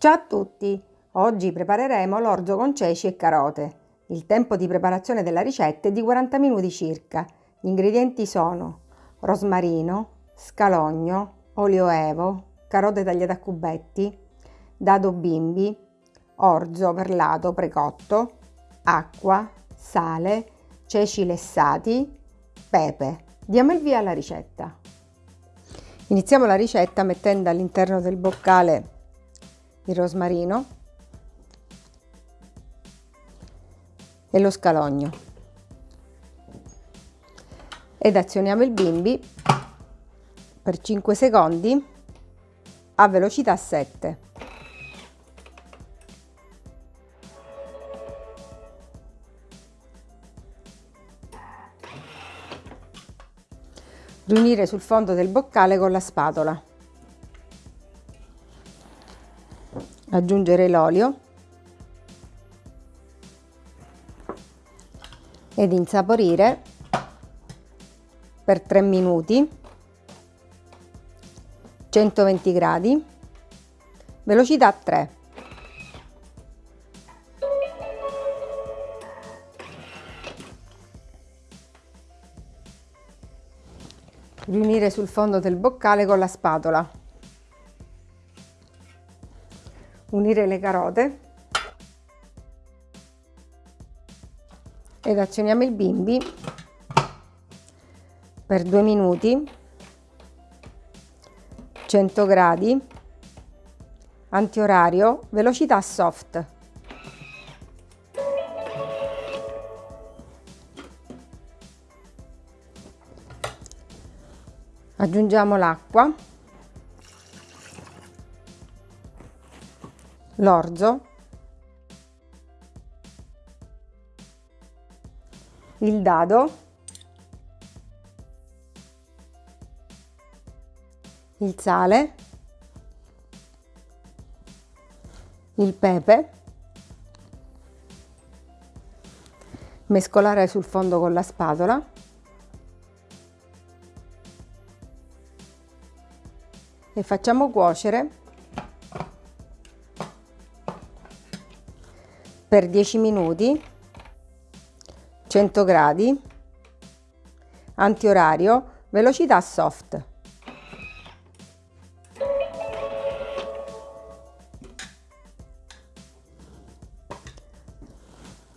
Ciao a tutti! Oggi prepareremo l'orzo con ceci e carote. Il tempo di preparazione della ricetta è di 40 minuti circa. Gli ingredienti sono rosmarino, scalogno, olio evo, carote tagliate a cubetti, dado bimbi, orzo perlato precotto, acqua, sale, ceci lessati, pepe. Diamo il via alla ricetta. Iniziamo la ricetta mettendo all'interno del boccale il rosmarino e lo scalogno ed azioniamo il bimbi per 5 secondi a velocità 7. Riunire sul fondo del boccale con la spatola. Aggiungere l'olio. Ed insaporire per 3 minuti. 120 gradi. Velocità 3 riunire sul fondo del boccale con la spatola unire le carote ed azioniamo il bimbi per due minuti 100 gradi antiorario velocità soft. Aggiungiamo l'acqua l'orzo, il dado, il sale, il pepe, mescolare sul fondo con la spatola e facciamo cuocere per 10 minuti 100 gradi antiorario velocità soft.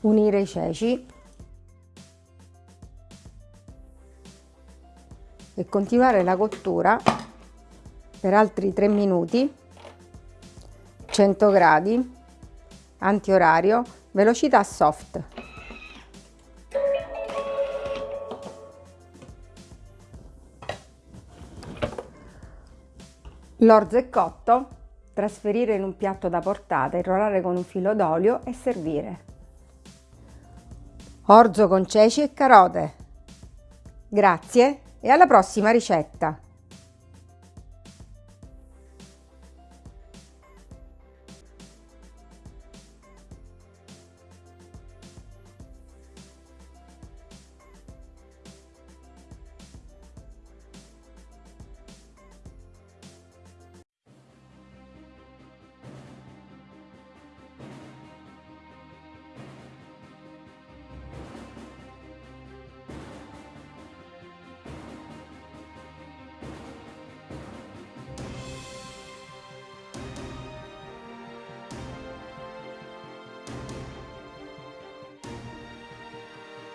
Unire i ceci. E continuare la cottura per altri 3 minuti 100 gradi antiorario, velocità soft. L'orzo è cotto, trasferire in un piatto da portata, irrorare con un filo d'olio e servire. Orzo con ceci e carote. Grazie e alla prossima ricetta!